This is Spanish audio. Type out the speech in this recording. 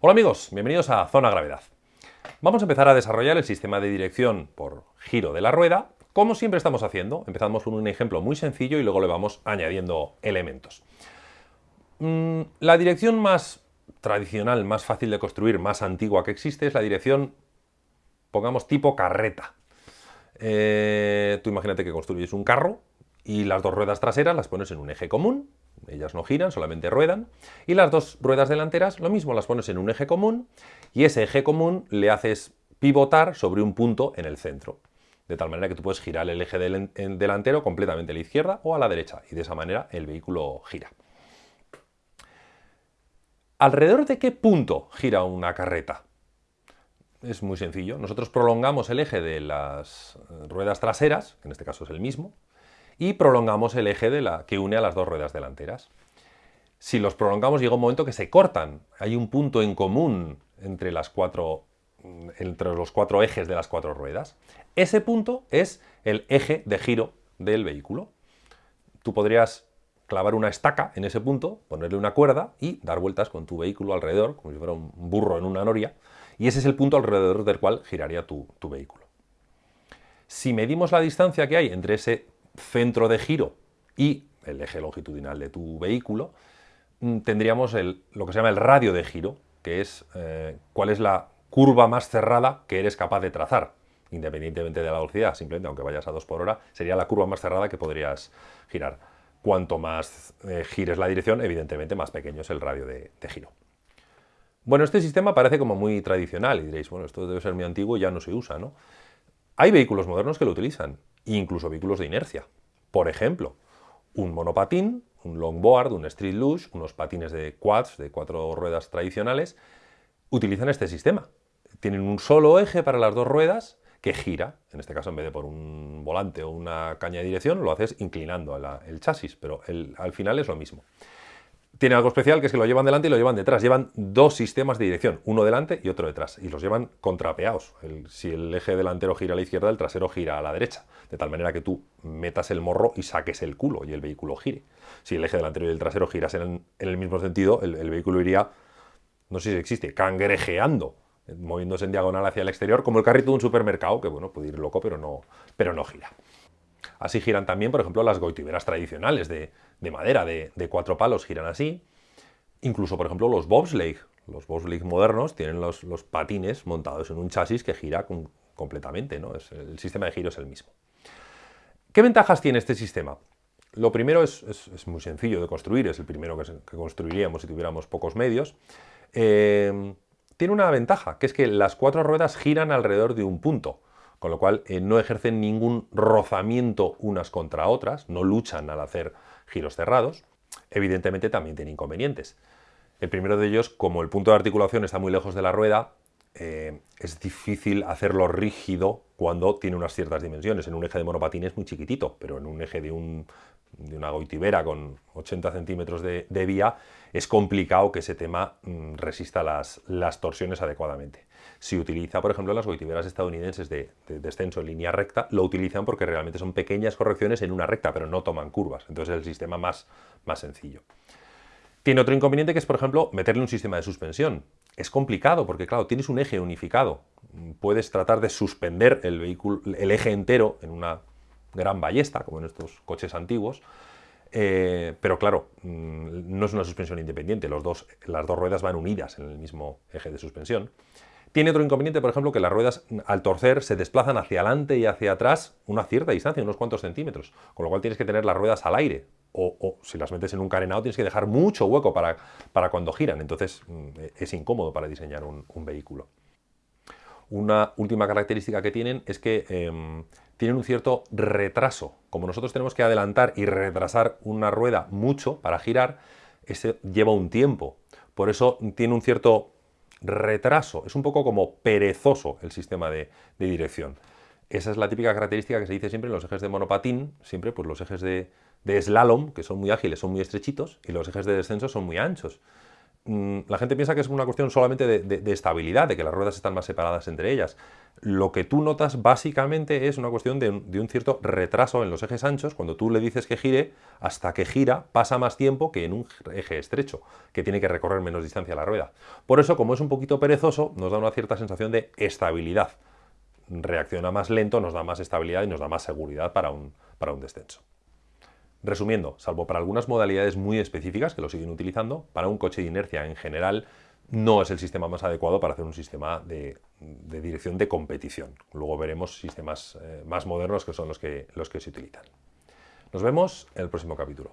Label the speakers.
Speaker 1: Hola amigos, bienvenidos a Zona Gravedad. Vamos a empezar a desarrollar el sistema de dirección por giro de la rueda, como siempre estamos haciendo. Empezamos con un ejemplo muy sencillo y luego le vamos añadiendo elementos. Mm, la dirección más tradicional, más fácil de construir, más antigua que existe es la dirección, pongamos, tipo carreta. Eh, tú imagínate que construyes un carro y las dos ruedas traseras las pones en un eje común, ellas no giran, solamente ruedan, y las dos ruedas delanteras lo mismo, las pones en un eje común y ese eje común le haces pivotar sobre un punto en el centro, de tal manera que tú puedes girar el eje delantero completamente a la izquierda o a la derecha y de esa manera el vehículo gira. ¿Alrededor de qué punto gira una carreta? Es muy sencillo. Nosotros prolongamos el eje de las ruedas traseras, que en este caso es el mismo, y prolongamos el eje de la, que une a las dos ruedas delanteras. Si los prolongamos llega un momento que se cortan. Hay un punto en común entre, las cuatro, entre los cuatro ejes de las cuatro ruedas. Ese punto es el eje de giro del vehículo. Tú podrías clavar una estaca en ese punto, ponerle una cuerda y dar vueltas con tu vehículo alrededor, como si fuera un burro en una noria, y ese es el punto alrededor del cual giraría tu, tu vehículo. Si medimos la distancia que hay entre ese centro de giro y el eje longitudinal de tu vehículo, mm, tendríamos lo que se llama el radio de giro, que es eh, cuál es la curva más cerrada que eres capaz de trazar, independientemente de la velocidad, simplemente aunque vayas a 2 por hora, sería la curva más cerrada que podrías girar. Cuanto más eh, gires la dirección, evidentemente más pequeño es el radio de, de, giro. Bueno, este sistema parece como muy tradicional y diréis, bueno, esto debe ser muy antiguo y ya no se usa, ¿no? Hay vehículos modernos que lo utilizan, incluso vehículos de inercia. Por ejemplo, un monopatín, un longboard, un street luge, unos patines de quads, de cuatro ruedas tradicionales, utilizan este sistema. Tienen un solo eje para las dos ruedas que gira, en este caso en vez de por un volante o una caña de dirección, lo haces inclinando el chasis, pero al final es lo mismo tiene algo especial que es que lo llevan delante y lo llevan detrás. Llevan dos sistemas de dirección, uno delante y otro detrás, y los llevan contrapeados. si el eje delantero gira a la izquierda, el trasero gira a la derecha, de tal manera que tú metas el morro y saques el culo y el vehículo gire. Si el eje delantero y el trasero girasen en, el mismo sentido, el, vehículo iría, no sé si existe, cangrejeando, moviéndose en diagonal hacia el exterior, como el carrito de un supermercado, que bueno, puede ir loco, pero no, pero no gira. Así giran también, por ejemplo, las goitiberas tradicionales de, madera, de, cuatro palos, giran así. Incluso, por ejemplo, los bobsleigh. Los bobsleigh modernos tienen los, patines montados en un chasis que gira completamente, ¿no? el sistema de giro es el mismo. ¿Qué ventajas tiene este sistema? Lo primero es, muy sencillo de construir, es el primero que, construiríamos si tuviéramos pocos medios. Eh, tiene una ventaja, que es que las cuatro ruedas giran alrededor de un punto con lo cual eh, no ejercen ningún rozamiento unas contra otras, no luchan al hacer giros cerrados. Evidentemente también tiene inconvenientes. El primero de ellos, como el punto de articulación está muy lejos de la rueda, eh, es difícil hacerlo rígido cuando tiene unas ciertas dimensiones. En un eje de monopatín es muy chiquitito, pero en un eje de, una goitibera con 80 centímetros de, vía es complicado que ese tema mm, resista las torsiones adecuadamente si utiliza, por ejemplo, las goitiberas estadounidenses de, descenso en línea recta, lo utilizan porque realmente son pequeñas correcciones en una recta, pero no toman curvas. Entonces es el sistema más, más sencillo. Tiene otro inconveniente que es, por ejemplo, meterle un sistema de suspensión. Es complicado porque, claro, tienes un eje unificado. Puedes tratar de suspender el, vehículo, el eje entero en una gran ballesta, como en estos coches antiguos, eh, pero claro, mm, no es una suspensión independiente, dos, las dos ruedas van unidas en el mismo eje de suspensión. Tiene otro inconveniente, por ejemplo, que las ruedas al torcer se desplazan hacia adelante y hacia atrás una cierta distancia, unos cuantos centímetros, con lo cual tienes que tener las ruedas al aire. O, si las metes en un carenado tienes que dejar mucho hueco para, para cuando giran, entonces mm, es incómodo para diseñar un, vehículo. Una última característica que tienen es que em, tienen un cierto retraso. Como nosotros tenemos que adelantar y retrasar una rueda mucho para girar, lleva un tiempo. Por eso tiene un cierto retraso, es un poco como perezoso el sistema de, dirección. Esa es la típica característica que se dice siempre en los ejes de monopatín, siempre pues los ejes de, slalom, que son muy ágiles, son muy estrechitos, y los ejes de descenso son muy anchos. Mm, la gente piensa que es una cuestión solamente de, estabilidad, de que las ruedas están más separadas entre ellas. Lo que tú notas básicamente es una cuestión de, un cierto retraso en los ejes anchos. Cuando tú le dices que gire, hasta que gira pasa más tiempo que en un eje estrecho, que tiene que recorrer menos distancia la rueda. Por eso, como es un poquito perezoso, nos da una cierta sensación de estabilidad. Reacciona más lento, nos da más estabilidad y nos da más seguridad para un, para un descenso. Resumiendo, salvo para algunas modalidades muy específicas que lo siguen utilizando, para un coche de inercia en general no es el sistema más adecuado para hacer un sistema de, dirección de competición. Luego veremos sistemas eh, más modernos que son los que, los que se utilizan. Nos vemos en el próximo capítulo.